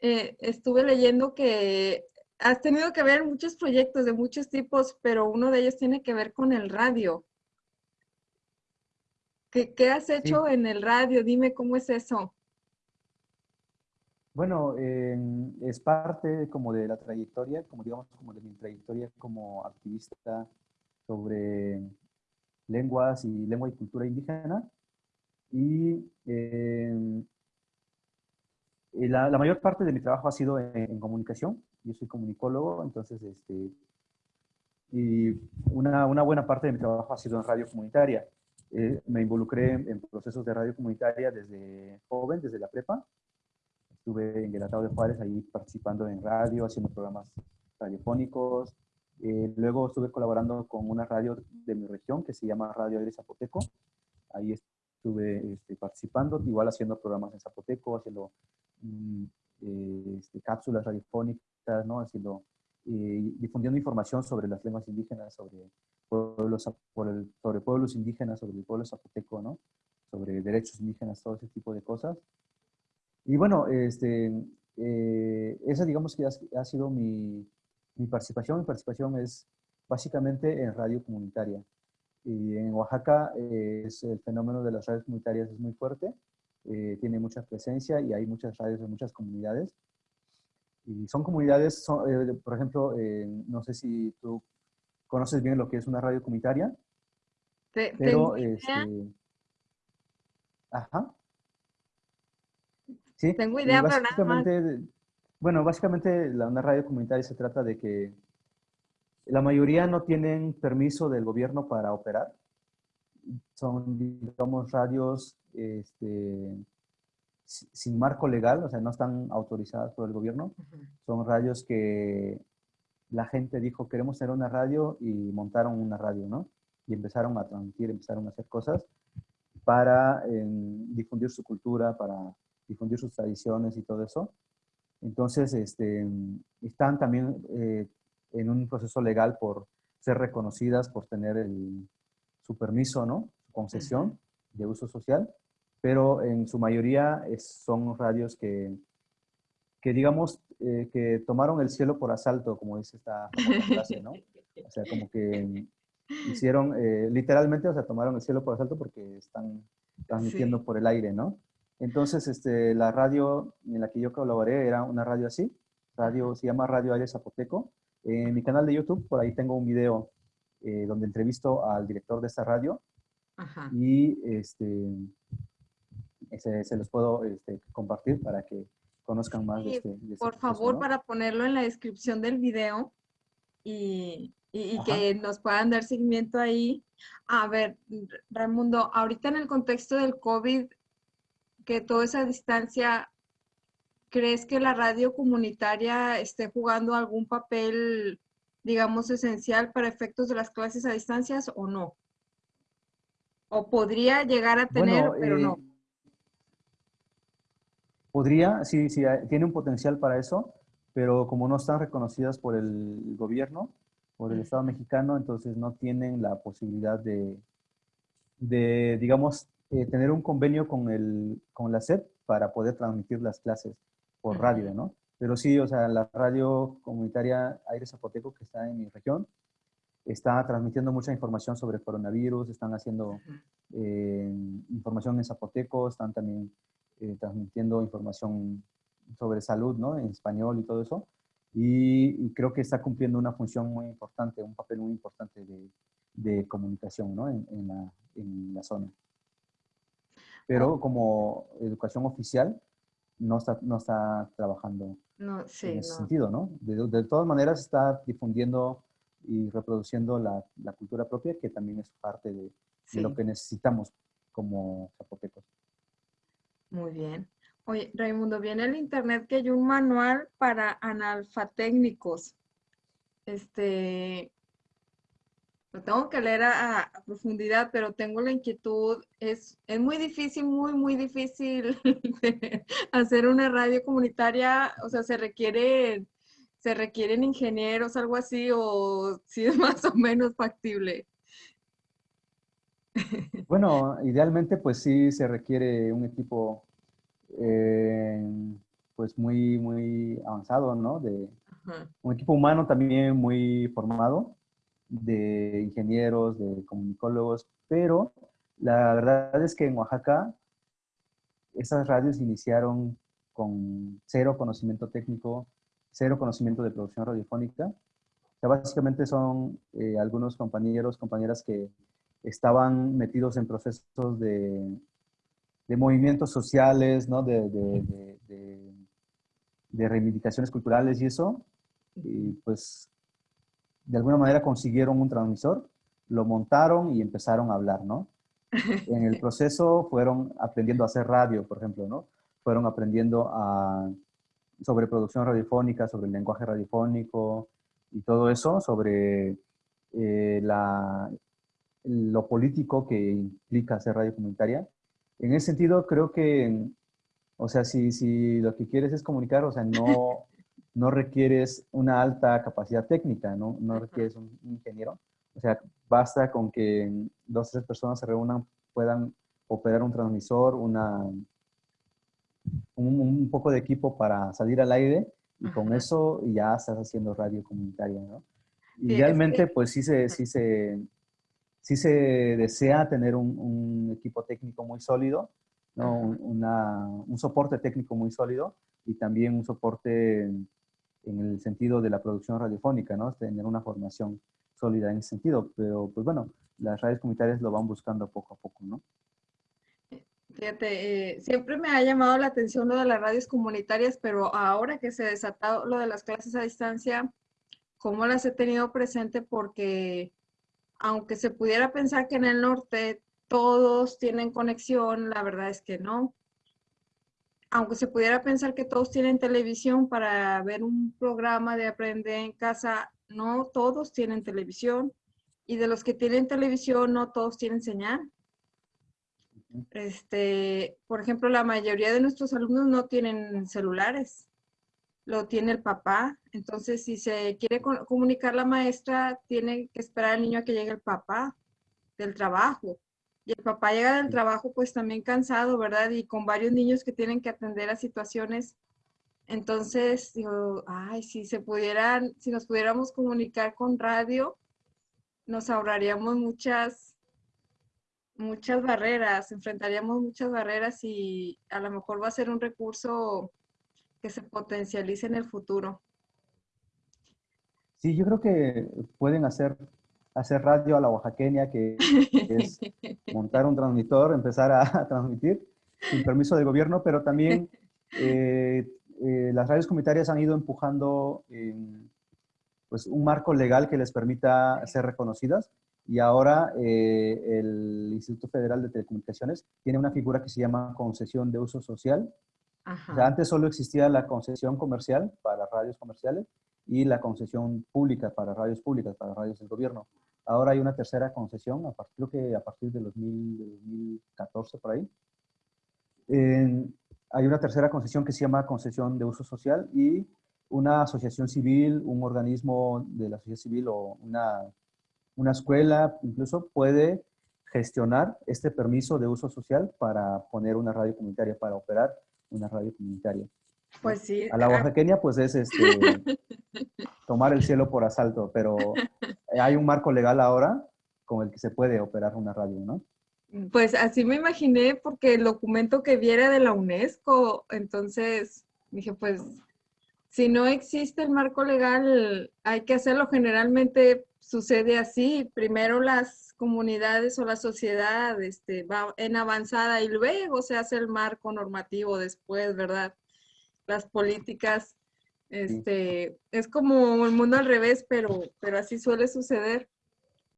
eh, estuve leyendo que has tenido que ver muchos proyectos de muchos tipos, pero uno de ellos tiene que ver con el radio. ¿Qué, qué has hecho en el radio? Dime cómo es eso. Bueno, es parte como de la trayectoria, como digamos, como de mi trayectoria como activista sobre lenguas y lengua y cultura indígena. Y em, la, mayor parte de mi trabajo ha sido en, comunicación. Yo soy comunicólogo, entonces, este, y una, una, buena parte de mi trabajo ha sido en radio comunitaria. Eh, me involucré en, procesos de radio comunitaria desde joven, desde la prepa. Estuve en el Atado de Juárez ahí participando en radio, haciendo programas radiofónicos. Eh, luego estuve colaborando con una radio de mi región que se llama Radio Aire Zapoteco. Ahí estuve este, participando, igual haciendo programas en Zapoteco, haciendo eh, este, cápsulas radiofónicas, ¿no? haciendo, difundiendo información sobre las lenguas indígenas, sobre pueblos, sobre pueblos indígenas, sobre el pueblo zapoteco, ¿no? Sobre derechos indígenas, todo ese tipo de cosas. Y bueno, este, eh, esa digamos que ha, sido mi, mi, participación. Mi participación es básicamente en radio comunitaria. Y en Oaxaca eh, es el fenómeno de las radios comunitarias es muy fuerte, eh, tiene mucha presencia y hay muchas radios en muchas comunidades. Y son comunidades, por ejemplo, no sé si tú conoces bien lo que es una radio comunitaria. pero, este, ajá. Sí, tengo idea, pero nada más. Bueno, básicamente la, una radio comunitaria se trata de que la mayoría no tienen permiso del gobierno para operar. Son, digamos, radios este, sin marco legal, o sea, no están autorizadas por el gobierno. Son radios que la gente dijo, queremos tener una radio y montaron una radio, ¿no? Y empezaron a transmitir, empezaron a hacer cosas para difundir su cultura, para difundir sus tradiciones y todo eso. Entonces, este, están también eh, en un proceso legal por ser reconocidas, por tener el, su permiso, ¿no? Su concesión de uso social, pero en su mayoría son radios que, que digamos, eh, que tomaron el cielo por asalto, como dice esta frase, ¿no? O sea, como que hicieron, eh, literalmente, o sea, tomaron el cielo por asalto porque están transmitiendo por el aire, ¿no? Entonces, este, la radio en la que yo colaboré era una radio así, radio, se llama Radio Aire Zapoteco. En mi canal de YouTube, por ahí tengo un video eh, donde entrevisto al director de esta radio Ajá. y este, se, se, los puedo este, compartir para que conozcan más de este, este Por favor, para ponerlo en la descripción del video y, y, que nos puedan dar seguimiento ahí. A ver, Raimundo, ahorita en el contexto del COVID, que toda esa distancia, ¿crees que la radio comunitaria esté jugando algún papel, digamos, esencial para efectos de las clases a distancias o no? ¿O podría llegar a tener, pero no? Eh, Podría, sí, sí, tiene un potencial para eso, pero como no están reconocidas por el gobierno, por el Estado mexicano, entonces no tienen la posibilidad de, de digamos, eh, tener un convenio con, el, con la SEP para poder transmitir las clases por radio, ¿no? Pero sí, o sea, la radio comunitaria Aire Zapoteco, que está en mi región, está transmitiendo mucha información sobre coronavirus, están haciendo eh, información en zapoteco, están también eh, transmitiendo información sobre salud, ¿no? En español y todo eso. Y, creo que está cumpliendo una función muy importante, un papel muy importante de, de comunicación, ¿no? En, en, la, en, la, zona. Pero como educación oficial, no está, no está trabajando no, sí, en ese sentido, ¿no? De, de, todas maneras está difundiendo y reproduciendo la, la cultura propia, que también es parte de, de lo que necesitamos como zapotecos. Muy bien. Oye, Raimundo, viene el internet que hay un manual para analfatécnicos. Este, lo tengo que leer a, profundidad, pero tengo la inquietud. Es, es muy difícil, muy, muy difícil hacer una radio comunitaria. O sea, se requiere, se requieren ingenieros, algo así, o si es más o menos factible. Bueno, idealmente pues sí se requiere un equipo eh, pues muy, muy avanzado, ¿no? De, un equipo humano también muy formado, de ingenieros, de comunicólogos, pero la verdad es que en Oaxaca esas radios iniciaron con cero conocimiento técnico, cero conocimiento de producción radiofónica. O sea, básicamente son eh, algunos compañeros, compañeras que estaban metidos en procesos de, de movimientos sociales, ¿no? de, de, de, reivindicaciones culturales y eso. Y pues de alguna manera consiguieron un transmisor, lo montaron y empezaron a hablar, ¿no? En el proceso fueron aprendiendo a hacer radio, por ejemplo, ¿no? Fueron aprendiendo a, sobre producción radiofónica, sobre el lenguaje radiofónico y todo eso, sobre eh, la, lo político que implica hacer radio comunitaria. En ese sentido, creo que, o sea, si, si lo que quieres es comunicar, o sea, no, no requieres una alta capacidad técnica, no, no requieres un, ingeniero. O sea, basta con que dos o tres personas se reúnan, puedan operar un transmisor, una, un, poco de equipo para salir al aire y con eso ya estás haciendo radio comunitaria, ¿no? Idealmente, pues sí se, sí, se, sí se desea tener un, equipo técnico muy sólido, ¿no? un soporte técnico muy sólido y también un soporte en el sentido de la producción radiofónica, ¿no? Tener una formación sólida en ese sentido, pero pues bueno, las radios comunitarias lo van buscando poco a poco, ¿no? Fíjate, eh, siempre me ha llamado la atención lo de las radios comunitarias, pero ahora que se desatado lo de las clases a distancia, ¿cómo las he tenido presente? Porque aunque se pudiera pensar que en el norte todos tienen conexión, la verdad es que no aunque se pudiera pensar que todos tienen televisión para ver un programa de aprender en casa, no todos tienen televisión. Y de los que tienen televisión, no todos tienen señal. Este, por ejemplo, la mayoría de nuestros alumnos no tienen celulares. Lo tiene el papá. Entonces, si se quiere comunicar la maestra, tiene que esperar al niño a que llegue el papá del trabajo. Y el papá llega del trabajo pues también cansado, ¿verdad? Y con varios niños que tienen que atender a situaciones. Entonces, digo, ay, si se pudieran, si nos pudiéramos comunicar con radio, nos ahorraríamos muchas, muchas barreras, enfrentaríamos muchas barreras y a lo mejor va a ser un recurso que se potencialice en el futuro. Sí, yo creo que pueden hacer hacer radio a la oaxaqueña, que es montar un transmisor, empezar a, transmitir sin permiso del gobierno, pero también eh, eh, las radios comunitarias han ido empujando pues, un marco legal que les permita ser reconocidas y ahora eh, el Instituto Federal de Telecomunicaciones tiene una figura que se llama concesión de uso social. antes solo existía la concesión comercial para radios comerciales y la concesión pública para radios públicas, para radios del gobierno. Ahora hay una tercera concesión, a partir, creo que a partir de 2014 por ahí. hay una tercera concesión que se llama concesión de uso social y una asociación civil, un organismo de la sociedad civil o una, una escuela incluso puede gestionar este permiso de uso social para poner una radio comunitaria, para operar una radio comunitaria. Pues sí. A la oaxaqueña, pues es este, tomar el cielo por asalto, pero hay un marco legal ahora con el que se puede operar una radio, ¿no? Pues así me imaginé porque el documento que viera de la UNESCO, entonces dije, pues si no existe el marco legal, hay que hacerlo. Generalmente sucede así. Primero las comunidades o la sociedad este, va en avanzada y luego se hace el marco normativo después, ¿verdad? Las políticas este, es como el mundo al revés, pero, pero así suele suceder.